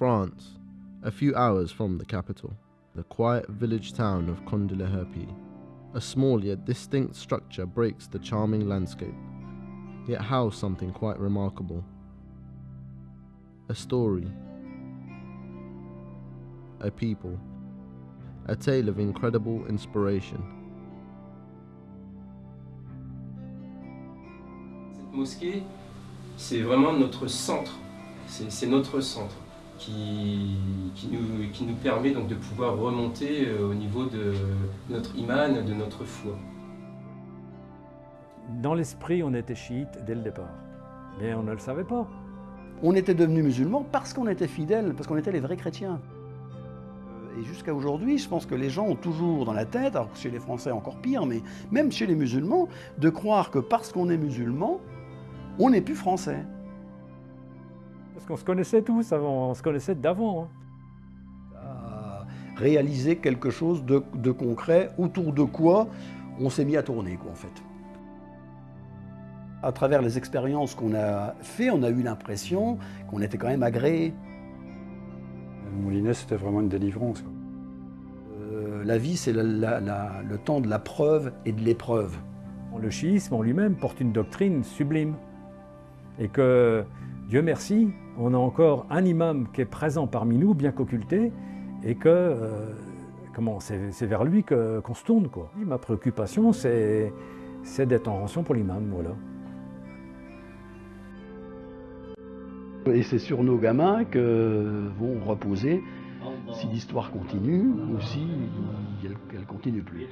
France, a few hours from the capital, the quiet village town of Condileherpi. A small yet distinct structure breaks the charming landscape, yet house something quite remarkable. A story, a people, a tale of incredible inspiration. Cette mosquée, c'est vraiment notre centre, c'est notre centre qui, qui, nous, qui nous permet donc de pouvoir remonter euh, au niveau de notre iman, de notre foi. Dans l'esprit, on était chiite dès le départ, mais on ne le savait pas. On était devenus musulmans parce qu'on était fidèles, parce qu'on était les vrais chrétiens. Et jusqu'à aujourd'hui, je pense que les gens ont toujours dans la tête, alors que chez les Français encore pire, mais même chez les musulmans, de croire que parce qu'on est musulman, on n'est plus français. Parce qu'on se connaissait tous avant, on se connaissait d'avant. Hein. Réaliser quelque chose de, de, concret, autour de quoi on s'est mis à tourner, quoi, en fait. À travers les expériences qu'on a fait, on a eu l'impression qu'on était quand même agréé. Moulinet, c'était vraiment une délivrance. Euh, la vie, c'est le temps de la preuve et de l'épreuve. Le chiisme en lui-même porte une doctrine sublime. Et que, Dieu merci, on a encore un imam qui est présent parmi nous, bien qu'occulté, et que euh, c'est vers lui qu'on se tourne. Quoi. Ma préoccupation, c'est d'être en rançon pour l'imam. Voilà. Et c'est sur nos gamins que vont reposer si l'histoire continue ou si elle ne continue plus.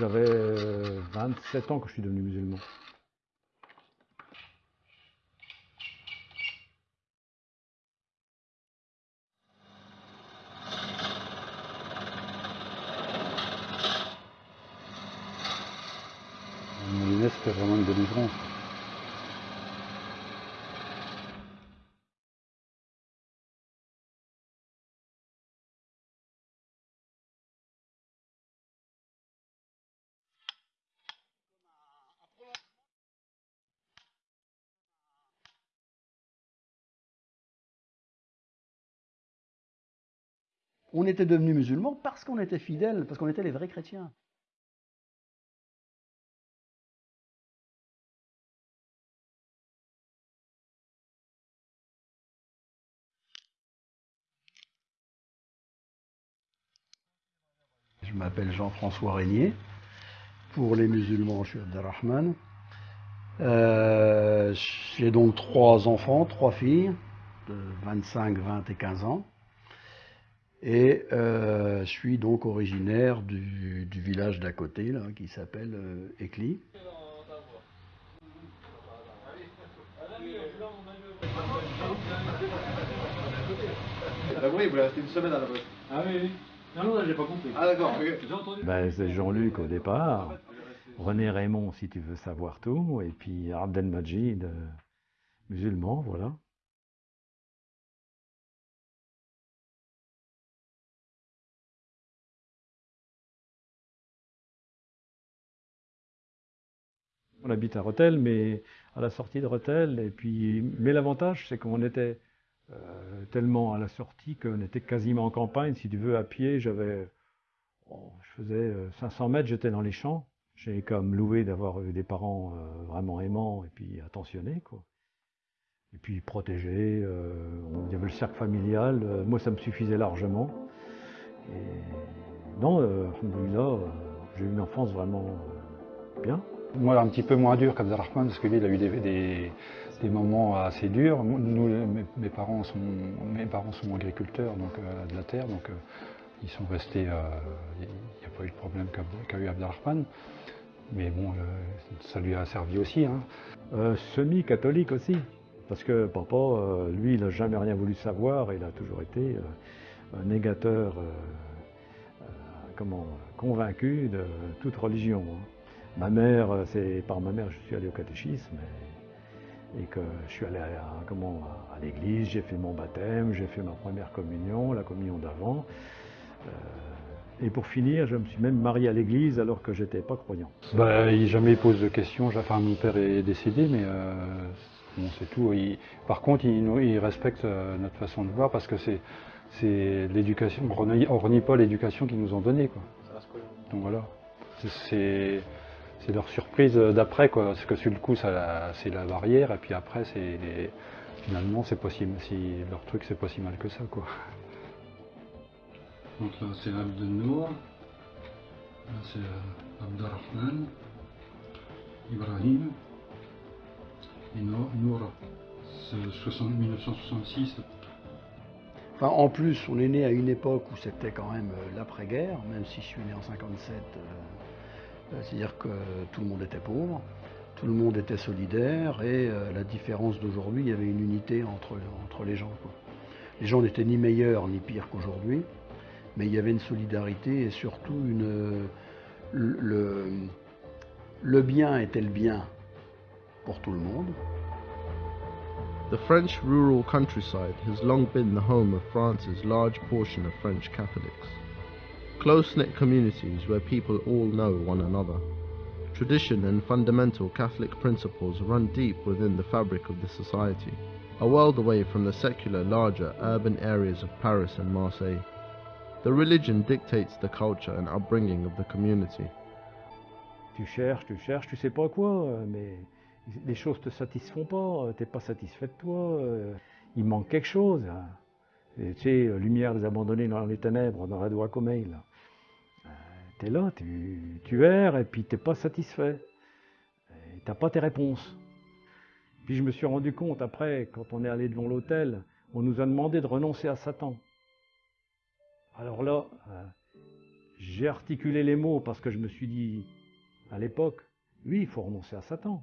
J'avais 27 ans quand je suis devenu musulman. Mon c'était vraiment une délivrance. On était devenus musulmans parce qu'on était fidèles, parce qu'on était les vrais chrétiens. Je m'appelle Jean-François Régnier. Pour les musulmans, je suis Abdelrahman. Euh, J'ai donc trois enfants, trois filles, de 25, 20 et 15 ans. Et euh, je suis donc originaire du, du village d'à côté, là, qui s'appelle euh, Écli. Ah oui, vous restez une semaine à la boîte. Ah oui, oui. Non, non, j'ai pas compris. Ah d'accord. J'ai entendu. Ben, c'est Jean-Luc au départ, René Raymond si tu veux savoir tout, et puis Abdelmajid, euh, musulman, voilà. On habite à Rethel, mais à la sortie de Rethel. Et puis, mais l'avantage, c'est qu'on était euh, tellement à la sortie qu'on était quasiment en campagne. Si tu veux, à pied, j'avais, oh, je faisais 500 euh, mètres, j'étais dans les champs. J'ai comme loué d'avoir eu des parents euh, vraiment aimants et puis attentionnés, quoi. Et puis protégés. il y avait le cercle familial. moi, ça me suffisait largement. Et non, là, j'ai eu une enfance vraiment bien. Moi, un petit peu moins dur qu'Abdelrahman, parce que lui, il a eu des, moments assez durs. Mes, parents, sont, agriculteurs donc, euh, de la terre, donc euh, ils sont restés. Euh, il n'y a pas eu de problème qu'a eu Abdelrahman. Mais bon, ça lui a servi aussi. Hein. Semi-catholique aussi. Parce que papa, lui, il n'a jamais rien voulu savoir, il a toujours été négateur comment, convaincu de toute religion. Hein. Ma mère, c'est par ma mère que je suis allé au catéchisme et, que je suis allé à, comment, à l'église, j'ai fait mon baptême, j'ai fait ma première communion, la communion d'avant. Et pour finir, je me suis même marié à l'église alors que j'étais pas croyant. Bah, il jamais pose de questions. Enfin, mon père est décédé, mais euh, c'est tout. par contre, il, respecte euh, notre façon de voir parce que c'est l'éducation. On ne renie pas l'éducation qu'ils nous ont donnée. Quoi. Donc voilà. C'est leur surprise d'après, quoi. Parce que sur le coup, c'est la barrière, et puis après, c'est finalement, c'est possible. Si leur truc, c'est pas si mal que ça, quoi. Donc là c'est Abdelnour, là c'est euh, Abdelrahman, Ibrahim, et Noura, c'est 1966. Enfin, en plus, on est né à une époque où c'était quand même euh, l'après-guerre, même si je suis né en 57, euh, c'est-à-dire que tout le monde était pauvre, tout le monde était solidaire, et la différence d'aujourd'hui, il y avait une unité entre, les gens. Les gens n'étaient ni meilleurs ni pires qu'aujourd'hui mais il y avait une solidarité et surtout une, le, le bien était le bien pour tout le monde. The French rural countryside has long been the home of France's large portion of French Catholics. Close-knit communities where people all know one another. Tradition and fundamental Catholic principles run deep within the fabric of the society, a world away from the secular, larger urban areas of Paris and Marseille. The religion dictates the culture and upbringing of the community. Tu cherches, tu cherches, tu sais pas quoi, euh, mais les choses te satisfont pas, euh, t'es pas satisfait de toi, euh. il manque quelque chose. tu sais, lumière des abandonnés dans les ténèbres, dans la doigt comme là. Tu es là, tu, tu erres et puis t'es pas satisfait. T'as pas tes réponses. Puis je me suis rendu compte après, quand on est allé devant l'hôtel, on nous a demandé de renoncer à Satan. Alors là, euh, j'ai articulé les mots parce que je me suis dit, à l'époque, oui, il faut renoncer à Satan.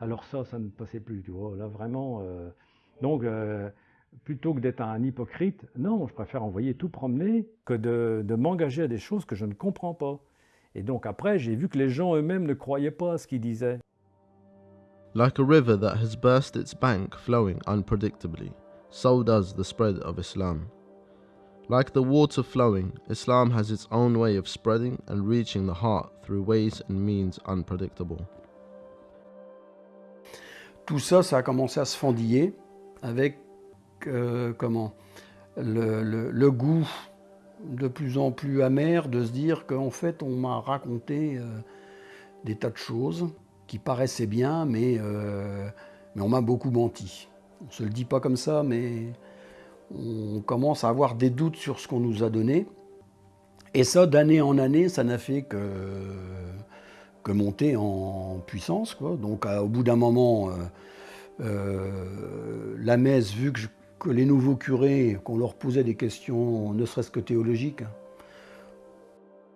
Alors ça, ça ne passait plus, tu vois. Là, vraiment. Euh, donc, euh, plutôt que d'être un hypocrite, non, je préfère envoyer tout promener que de, de m'engager à des choses que je ne comprends pas. Et donc après, j'ai vu que les gens eux-mêmes ne croyaient pas à ce qu'ils disaient. Like a river that has burst its bank flowing unpredictably, so does the spread of Islam. Like the water flowing, Islam has its own way of spreading and reaching the heart through ways and means unpredictable. Tout ça, ça a commencé à se fendiller avec euh, comment le, goût de plus en plus amer de se dire qu'en fait on m'a raconté euh, des tas de choses qui paraissaient bien, mais, euh, mais on m'a beaucoup menti. On ne se le dit pas comme ça, mais on commence à avoir des doutes sur ce qu'on nous a donné. Et ça, d'année en année, ça n'a fait que, monter en puissance. Donc au bout d'un moment, la messe, vu que, les nouveaux curés, qu'on leur posait des questions, ne serait-ce que théologiques,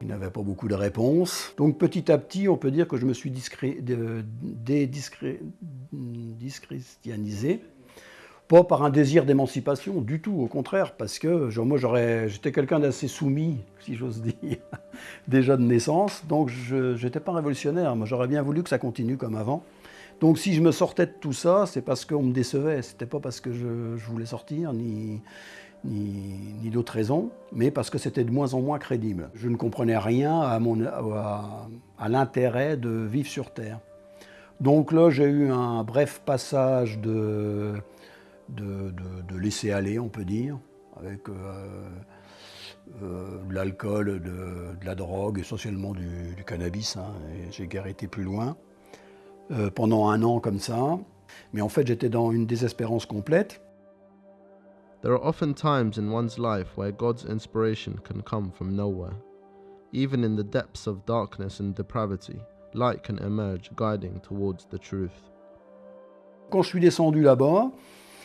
ils n'avaient pas beaucoup de réponses. Donc petit à petit, on peut dire que je me suis déchristianisé. Pas par un désir d'émancipation du tout, au contraire, parce que genre, moi j'étais quelqu'un d'assez soumis, si j'ose dire, déjà de naissance, donc je n'étais pas révolutionnaire, moi j'aurais bien voulu que ça continue comme avant. Donc si je me sortais de tout ça, c'est parce qu'on me décevait, c'était pas parce que je, voulais sortir, ni, ni, d'autres raisons, mais parce que c'était de moins en moins crédible. Je ne comprenais rien à, à, l'intérêt de vivre sur Terre. Donc là, j'ai eu un bref passage de de, laisser aller, on peut dire, avec euh, euh, de l'alcool, de, la drogue, essentiellement du, cannabis. Hein, j'ai guère été plus loin. Euh, pendant un an comme ça. Mais en fait, j'étais dans une désespérance complète. There are often times in one's life where God's inspiration can come from nowhere. Even in the depths of darkness and depravity, light can emerge, guiding towards the truth. Quand je suis descendu là-bas,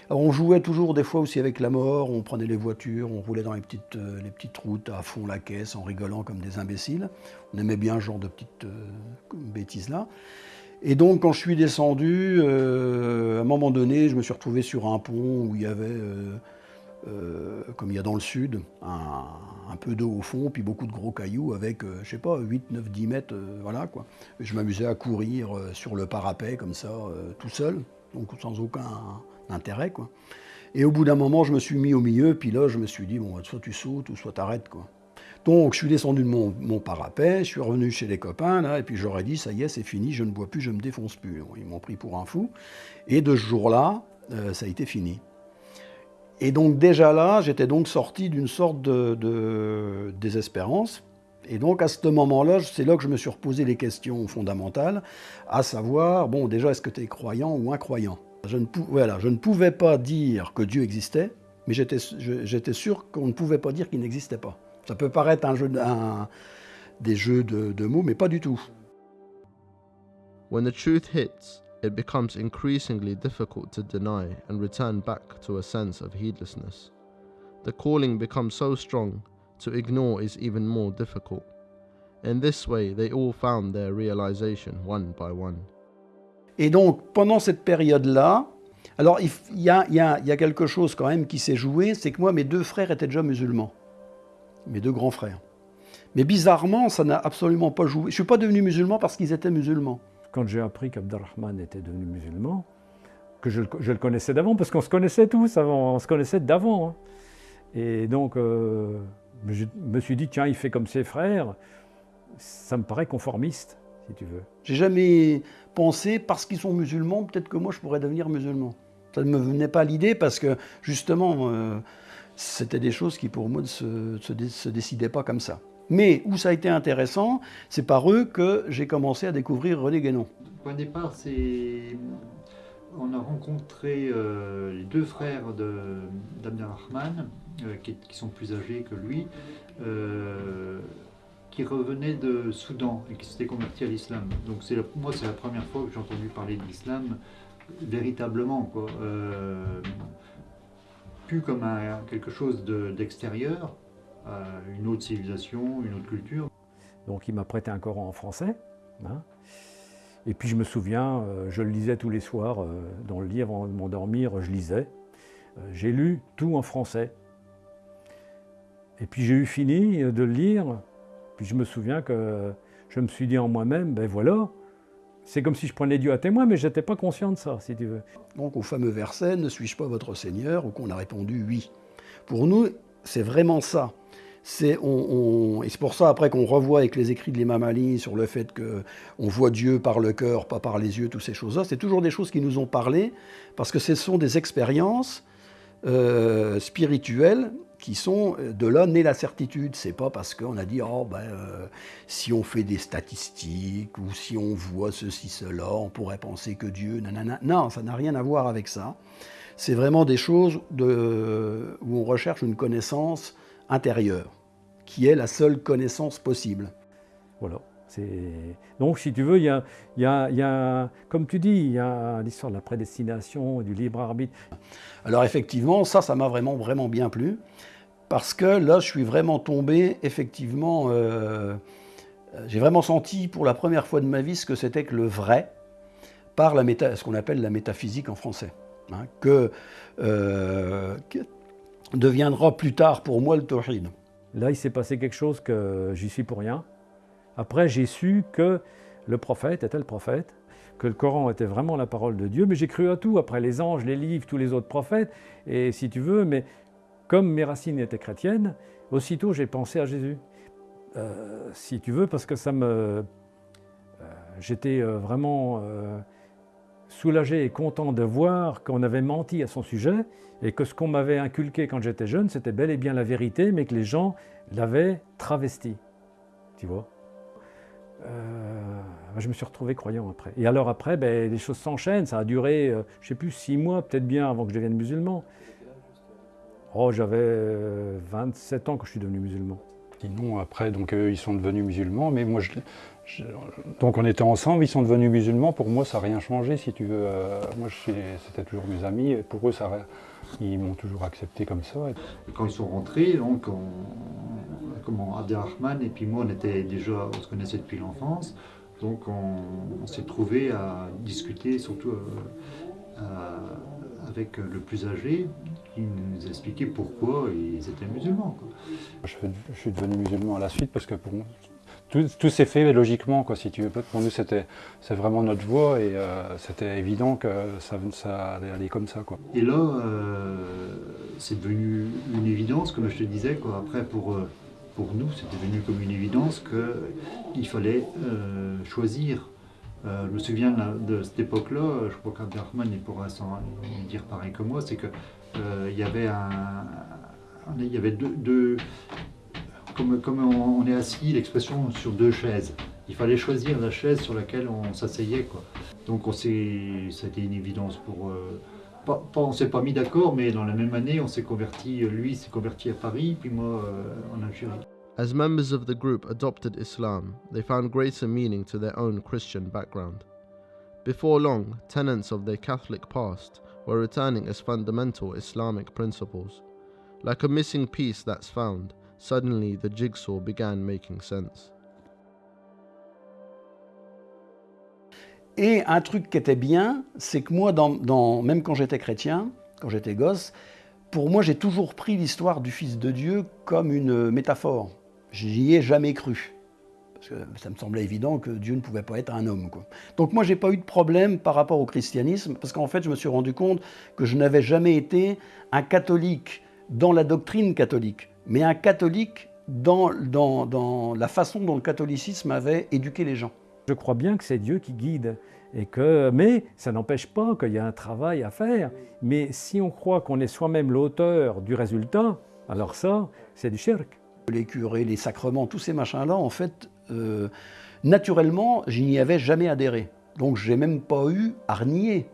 on jouait toujours des fois aussi avec la mort, on prenait les voitures, on roulait dans les petites, euh, les petites routes à fond la caisse en rigolant comme des imbéciles. On aimait bien ce genre de petites euh, bêtises-là. Et donc, quand je suis descendu, euh, à un moment donné, je me suis retrouvé sur un pont où il y avait, euh, euh, comme il y a dans le sud, un, peu d'eau au fond, puis beaucoup de gros cailloux avec, je sais pas, 8, 9, 10 mètres, voilà quoi. Je m'amusais à courir sur le parapet comme ça, tout seul, donc sans aucun intérêt quoi. Et au bout d'un moment, je me suis mis au milieu, puis là, je me suis dit, bon, soit tu sautes ou soit t'arrêtes quoi. Donc, je suis descendu de mon, mon parapet, je suis revenu chez les copains, là, et puis j'aurais dit, ça y est, c'est fini, je ne bois plus, je me défonce plus. Ils m'ont pris pour un fou. Et de ce jour-là, euh, ça a été fini. Et donc, déjà là, j'étais donc sorti d'une sorte de, désespérance. Et donc, à ce moment-là, c'est là que je me suis reposé les questions fondamentales, à savoir, bon, déjà, est-ce que tu es croyant ou incroyant? Je ne, voilà, je ne pouvais pas dire que Dieu existait, mais j'étais sûr qu'on ne pouvait pas dire qu'il n'existait pas. Ça peut paraître un jeu, de- un- des jeux de, de mots, mais pas du tout. When the truth hits, it becomes increasingly difficult to deny and return back to a sense of heedlessness. The calling becomes so strong, to ignore is even more difficult. In this way, they all found their realization one by one. Et donc, pendant cette période-là, alors il y a, il y a- il y a quelque chose quand même qui s'est joué, c'est que moi, mes deux frères étaient déjà musulmans. Mes deux grands frères. Mais bizarrement, ça n'a absolument pas joué. Je ne suis pas devenu musulman parce qu'ils étaient musulmans. Quand j'ai appris qu'Abdelrahman était devenu musulman, que je, le- je le connaissais d'avant, parce qu'on se connaissait tous avant, on se connaissait d'avant. hein. Et donc, euh, je me suis dit, tiens, il fait comme ses frères, ça me paraît conformiste, si tu veux. J'ai jamais pensé, parce qu'ils sont musulmans, peut-être que moi je pourrais devenir musulman. Ça ne me venait pas à l'idée parce que justement, euh, c'était des choses qui pour moi ne se, se se décidaient pas comme ça. Mais où ça a été intéressant, c'est par eux que j'ai commencé à découvrir René Guénon. De départ, c'est. On a rencontré euh, les deux frères de- d'Abdelrahman, euh, qui, qui sont plus âgés que lui, euh, qui revenaient de Soudan et qui s'étaient convertis à l'islam. Donc, moi, c'est la première fois que j'ai entendu parler de l'islam véritablement. Quoi. Euh, comme quelque chose de- d'extérieur, à une autre civilisation, une autre culture. Donc il m'a prêté un Coran en français. hein. Et puis je me souviens, euh, je le lisais tous les soirs euh, dans le lit avant de m'endormir, je lisais. Euh, J'ai lu tout en français. Et puis j'ai eu fini de le lire. Puis je me souviens que je me suis dit en moi-même, ben voilà, c'est comme si je prenais Dieu à témoin, mais je n'étais pas conscient de ça, si tu veux. Donc au fameux verset, ne suis-je pas votre Seigneur Ou qu'on a répondu oui. Pour nous, c'est vraiment ça. On, et c'est pour ça après qu'on revoit avec les écrits de l'imam Ali sur le fait que on voit Dieu par le cœur, pas par les yeux, toutes ces choses-là. C'est toujours des choses qui nous ont parlé parce que ce sont des expériences euh, spirituelles qui sont de là née la certitude. C'est pas parce qu'on a dit oh ben euh, si on fait des statistiques ou si on voit ceci cela, on pourrait penser que Dieu nanana. Non, ça n'a rien à voir avec ça. C'est vraiment des choses où on recherche une connaissance intérieure, qui est la seule connaissance possible. Voilà. Donc, si tu veux, il y a, il y a- il y a- comme tu dis, il y a l'histoire de la prédestination et du libre arbitre. Alors effectivement, ça, ça m'a vraiment, vraiment bien plu, parce que là, je suis vraiment tombé, effectivement, euh, euh, j'ai vraiment senti pour la première fois de ma vie ce que c'était que le vrai, par la méta, ce qu'on appelle la métaphysique en français, hein, que, euh, que deviendra plus tard pour moi le tawhid. Là, il s'est passé quelque chose que j'y suis pour rien. Après, j'ai su que le prophète était le prophète, que le Coran était vraiment la parole de Dieu, mais j'ai cru à tout, après les anges, les livres, tous les autres prophètes, et si tu veux, mais comme mes racines étaient chrétiennes, aussitôt j'ai pensé à Jésus. Euh, si tu veux, parce que ça me... euh, J'étais euh, vraiment euh, soulagé et content de voir qu'on avait menti à son sujet et que ce qu'on m'avait inculqué quand j'étais jeune, c'était bel et bien la vérité, mais que les gens l'avaient travesti. Tu vois? Euh, Je me suis retrouvé croyant après. Et alors après, ben, les choses s'enchaînent. Ça a duré, euh, je sais plus, six mois, peut-être bien, avant que je devienne musulman. Oh, j'avais euh, 27 ans quand je suis devenu musulman. Sinon, après, donc, eux, ils sont devenus musulmans, mais moi, je, je- donc on était ensemble, ils sont devenus musulmans. Pour moi, ça n'a rien changé, si tu veux. Euh, moi, je c'était toujours mes amis. et Pour eux, ça, ils m'ont toujours accepté comme ça. Et quand ils sont rentrés, donc on, comment, Abdelrahman et puis moi, on était déjà, on se connaissait depuis l'enfance. Donc on, s'est trouvé à discuter surtout avec le plus âgé qui nous expliquait pourquoi ils étaient musulmans. Je, suis devenu musulman à la suite parce que pour moi, tout, s'est fait logiquement, quoi, si tu veux. Pour nous, c'était vraiment notre voie et euh, c'était évident que ça, allait aller comme ça. Quoi. Et là, euh, c'est devenu une évidence, comme je te disais. Quoi. Après, pour, euh, pour nous, c'est devenu comme une évidence qu'il fallait choisir. je me souviens de cette époque-là, je crois qu'Abderrahman pourra s'en dire pareil que moi, c'est qu'il il y avait, un, il y avait deux comme, on, est assis, l'expression sur deux chaises. Il fallait choisir la chaise sur laquelle on s'asseyait. Donc on été une évidence pour... Euh, pas, on s'est pas mis d'accord, mais dans la même année, on s'est converti, lui s'est converti à Paris, puis moi euh, en Algérie. As members of the group adopted Islam, they found greater meaning to their own Christian background. Before long, tenets of their Catholic past were returning as fundamental Islamic principles. Like a missing piece that's found, Suddenly, the jigsaw began making sense. Et un truc qui était bien, c'est que moi, même quand j'étais chrétien, quand j'étais gosse, pour moi, j'ai toujours pris l'histoire du Fils de Dieu comme une métaphore. J'y ai jamais cru. Parce que ça me semblait évident que Dieu ne pouvait pas être un homme. Donc moi, j'ai pas eu de problème par rapport au christianisme, parce qu'en fait, je me suis rendu compte que je n'avais jamais été un catholique dans la doctrine catholique mais un catholique dans, dans, la façon dont le catholicisme avait éduqué les gens. Je crois bien que c'est Dieu qui guide, et que, mais ça n'empêche pas qu'il y a un travail à faire. Mais si on croit qu'on est soi-même l'auteur du résultat, alors ça, c'est du shirk. Les curés, les sacrements, tous ces machins-là, en fait, euh, naturellement, je n'y avais jamais adhéré. Donc, j'ai même pas eu à renier,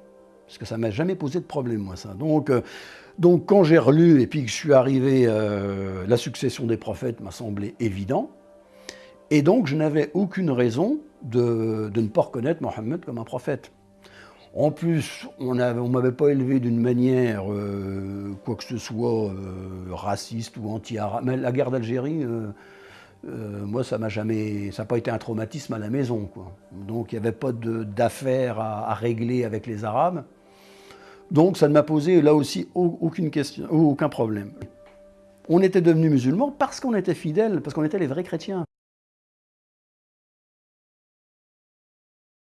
parce que ça m'a jamais posé de problème, moi, ça. Donc, euh, donc quand j'ai relu et puis que je suis arrivé, euh, la succession des prophètes m'a semblé évident. Et donc je n'avais aucune raison de, ne pas reconnaître Mohammed comme un prophète. En plus, on ne m'avait pas élevé d'une manière, euh, quoi que ce soit, euh, raciste ou anti-arabe. Mais la guerre d'Algérie, moi, ça m'a jamais, ça n'a pas été un traumatisme à la maison. Donc il n'y avait pas d'affaires à, régler avec les Arabes. Donc ça ne m'a posé là aussi aucune question, aucun problème. On était devenus musulmans parce qu'on était fidèles, parce qu'on était les vrais chrétiens.